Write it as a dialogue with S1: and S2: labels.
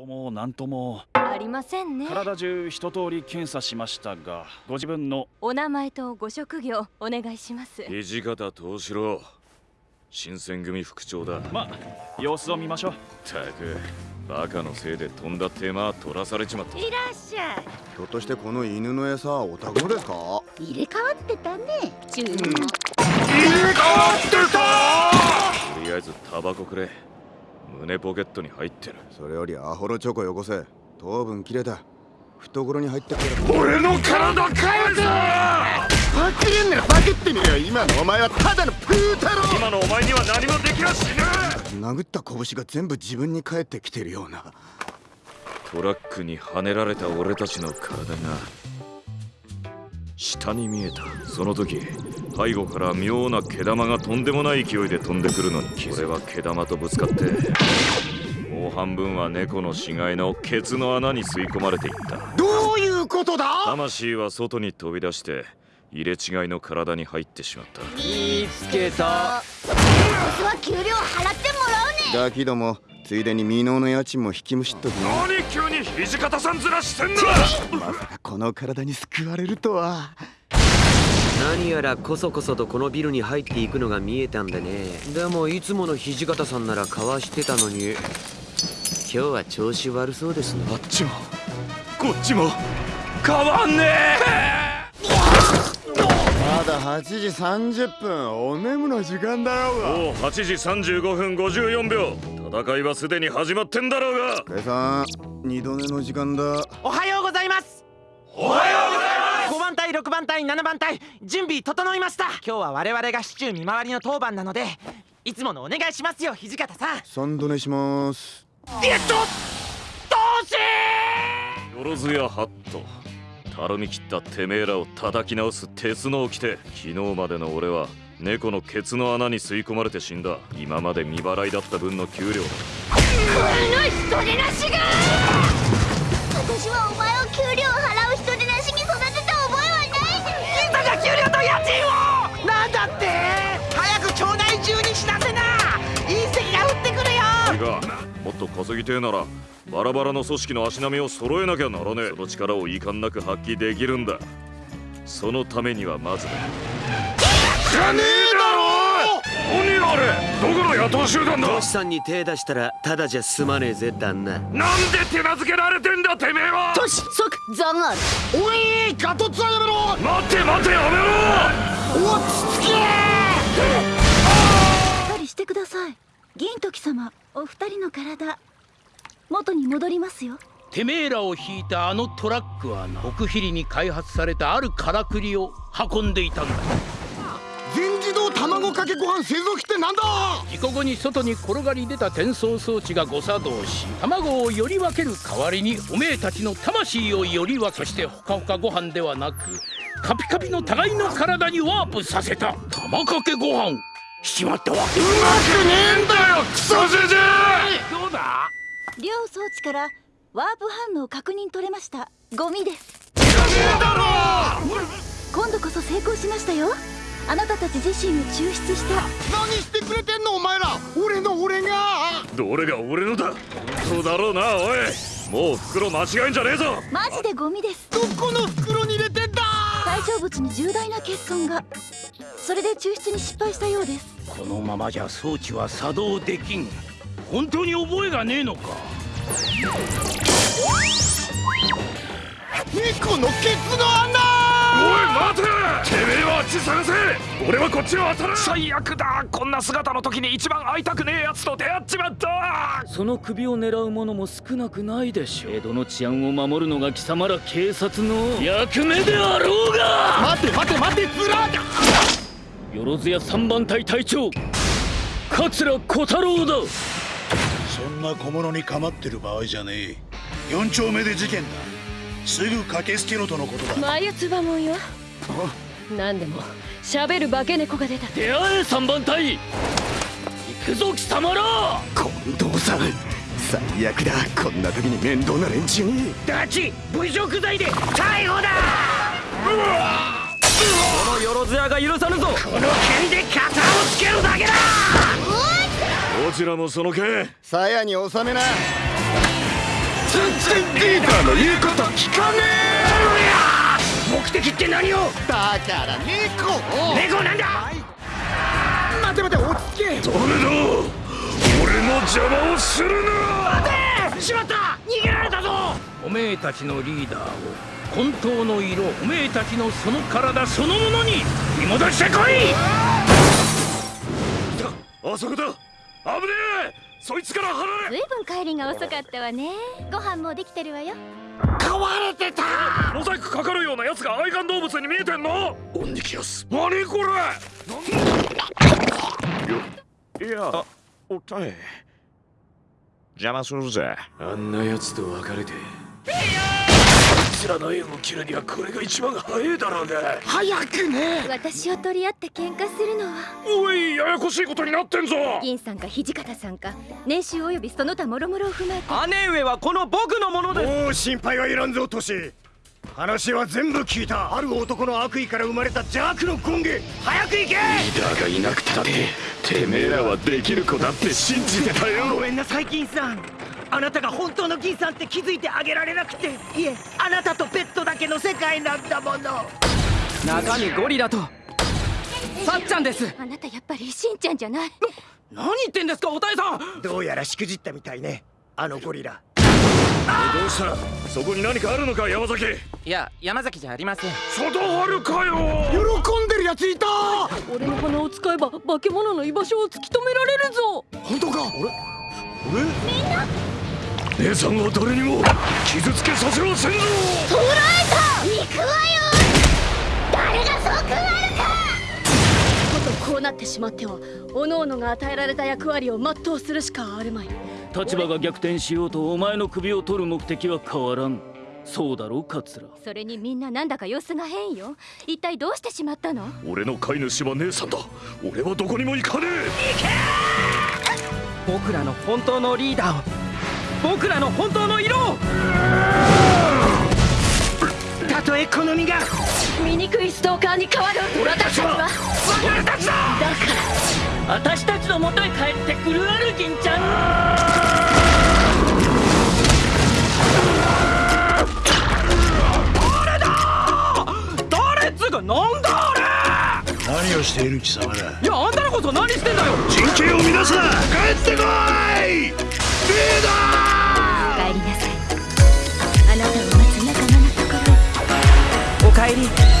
S1: こも何とも。
S2: ありませんね。
S1: 体中一通り検査しましたがご自分の。
S2: お名前とご職業お願いします。
S3: 土方藤四郎。新選組副長だ。
S1: ま様子を見ましょう。
S3: たくバカのせいでとんだ手間取らされちまった。
S4: いらっしゃい。
S5: ひょっとしてこの犬の餌お宅のですか？
S4: 入れ替わってたね。中二も、
S3: とりあえずタバコくれ胸ポケットに入ってる。
S5: それよりアホロチョコよこせ。糖分切れた懐に入ってくれ。
S3: 俺の体返せ
S5: バケるんならバケってみろよ今のお前はただのプー太郎。
S3: 今のお前には何もできやしね
S5: 殴った拳が全部自分に返ってきてるような。
S3: トラックにはねられた俺たちの体が下に見えた。その時背後から妙な毛玉がとんでもない勢いで飛んでくるのに俺は毛玉とぶつかってもう半分は猫の死骸のケツの穴に吸い込まれていった。
S5: どういうことだ？
S3: 魂は外に飛び出して入れ違いの体に入ってしまった。
S6: 見つけた。
S4: ボスは給料払ってもらうね
S5: ガキどもついでに未納の家賃も引きむしっときな
S3: 何急に土方さんずらしてんだ
S5: まさかこの体に救われるとは
S6: 何やらこそこそとこのビルに入っていくのが見えたんでね。でもいつもの土方さんならかわしてたのに。今日は調子悪そうですね。
S3: あっちも。こっちも。変わんね
S5: まだ8時30分。お眠の時間だろうが。
S3: えもう8時35分54秒。戦いはすでに始まってんだろうが。
S5: 計算二度寝の時間だ。
S7: おはようございます。
S3: おはようございます
S7: 5番隊6番隊7番隊準備整いました。今日は我々が市中見回りの当番なのでいつものお願いしますよ土方さん。
S5: 三度寝します。
S7: えっとどうし
S3: よろずやハットたるみ切ったてめえらを叩き直す鉄の掟。昨日までの俺は猫のケツの穴に吸い込まれて死んだ。今まで未払いだった分の給料だ。
S4: 人手なしが私はお前を給料
S7: 給料と家賃をなんだって？早く町内中に知らせな！隕石が降ってくるよ！
S3: いいか。もっと稼ぎてえならバラバラの組織の足並みを揃えなきゃならねえ。その力を遺憾なく発揮できるんだ。そのためにはまずだ。じゃねえ何あれどこの野党集団だ？
S6: トシさんに手出したらただじゃ済まねえぜ旦那。
S3: なんで手なずけられてんだてめえは？
S4: 都市即ザガール
S5: おいガトツはやめろ！
S3: 待って待ってやめろ！
S5: 落ち着け
S4: しっかりしてください。銀時様お二人の体元に戻りますよ。
S8: てめえらを引いたあのトラックはな奥比里に開発されたあるからくりを運んでいたんだ
S5: 卵かけご飯製造機ってなんだ？
S8: 事故後に外に転がり出た転送装置が誤作動し卵をより分ける代わりにおめえたちの魂をより分けそしてほかほかご飯ではなくカピカピの互いの体にワープさせた玉かけご飯。しちまったわ。け
S3: うまくねえんだよ！クソじじい！
S8: どうだ？
S4: 両装置からワープ反応確認取れました。ゴミです。今度こそ成功しましたよあなたたち自身を抽出した。
S5: 何してくれてんのお前ら。俺の俺が。
S3: どれが俺のだ？本当だろうなおい。もう袋間違えんじゃねえぞ。
S4: マジでゴミです。
S5: どこの袋に入れてんだ。
S4: 対象物に重大な欠損が。それで抽出に失敗したようです。
S8: このままじゃ装置は作動できん。本当に覚えがねえのか。
S5: 猫のケツの穴
S3: 待て!てめえはあっち探せ!俺はこっちを当たる!最悪だ!こんな姿の時に一番会いたくねえやつと出会っちまった!
S9: その首を狙う者も少なくないでしょう。江戸の治安を守るのが貴様ら警察の役目であろうが!
S5: 待て待て待てずら
S9: よろずや三番隊隊長桂小太郎だ!
S10: そんな小物に構ってる場合じゃねえ。四丁目で事件だすぐ駆けつけろとのことだ。
S2: 眉唾もんよ。何でも。喋る化け猫が出た。
S9: 出会え三番隊。行くぞ貴様ら。
S5: 近藤さん。最悪だ。こんな時に面倒な連中に。
S8: ダチ侮辱罪で。逮捕だ。
S6: このよろずやが許さぬぞ。
S8: この剣で肩をつけるだけだ。
S3: どちらもその剣。
S5: 鞘に収めな
S11: リーダーの言うこと聞かねえ
S8: 目的って何を
S11: だから猫
S8: 猫なんだ。
S11: 待て待て落ち着け
S3: 誰だ俺の邪魔をするな。
S8: しまった逃げられたぞ。おめえたちのリーダーを。本当の色。おめえたちのその体。そのものに。見戻してこい
S3: あそこだ。危ねえ。そいつから離れ
S1: ずいぶん帰りが遅かったわね。ご飯もできてるわよ。
S3: 飼われてた！モザイクかかるようなやつが愛玩動物に見えてんの？オンニキアス何これ？いやおったい。邪魔するぜ。
S12: あんな奴と別れて知らないを切るにはこれが一番早いだろうが
S11: 早くね。
S1: 私を取り合って喧嘩するのは。
S3: おいややこしいことになってんぞ。
S1: 銀さんか土方さんか年収およびその他諸々を踏まえて。
S7: 姉上はこの僕のものです。
S11: もう心配はいらんぞトシ。話は全部聞いた。ある男の悪意から生まれた邪悪の権下早く行け！
S12: リーダーがいなくたっててめえらはできる子だって信じてたよ。
S7: ごめんなさい銀さんあなたが本当の銀さんって気づいてあげられなくて。いえ。あなたとペットだけの世界なんだもの。中身ゴリラと。さっちゃんです。
S1: あなたやっぱりしんちゃんじゃない。
S7: 何言ってんですかおたえさん。
S11: どうやらしくじったみたいね。あのゴリラ。
S3: どうした？そこに何かあるのか山崎。
S7: いや山崎じゃありません。
S3: 外春かよ。
S11: 喜んでるやついた。
S2: 俺の鼻を使えば化け物の居場所を突き止められるぞ。
S11: 本当か？
S3: 姉さんは誰にも傷つけさせはせんぞ。
S1: 捕らえた。行くわよ。誰がそう食わるか
S2: ことこうなってしまっては各々が与えられた役割を全うするしかあるまい。
S9: 立場が逆転しようとお前の首を取る目的は変わらん。そうだろ桂。
S1: それにみんななんだか様子が変よ。一体どうしてしまったの？
S3: 俺の飼い主は姉さんだ。俺はどこにも行かね
S7: 僕らの本当のリーダーを僕らの本当の色を。たとえこの身が。
S2: 醜いストーカーに変わる。俺たちは。
S7: 俺たちだ。
S9: 私たちの元へ帰ってくるある銀ちゃん。
S7: 誰っつうかなんだあ
S11: 何をしている貴様だ。
S7: れいやあんたらこそ何してんだよ。
S11: 人権を乱すな。帰ってこい帰りなさ
S1: い。あなたを待つ仲間のとこ
S7: ろ。おお帰り。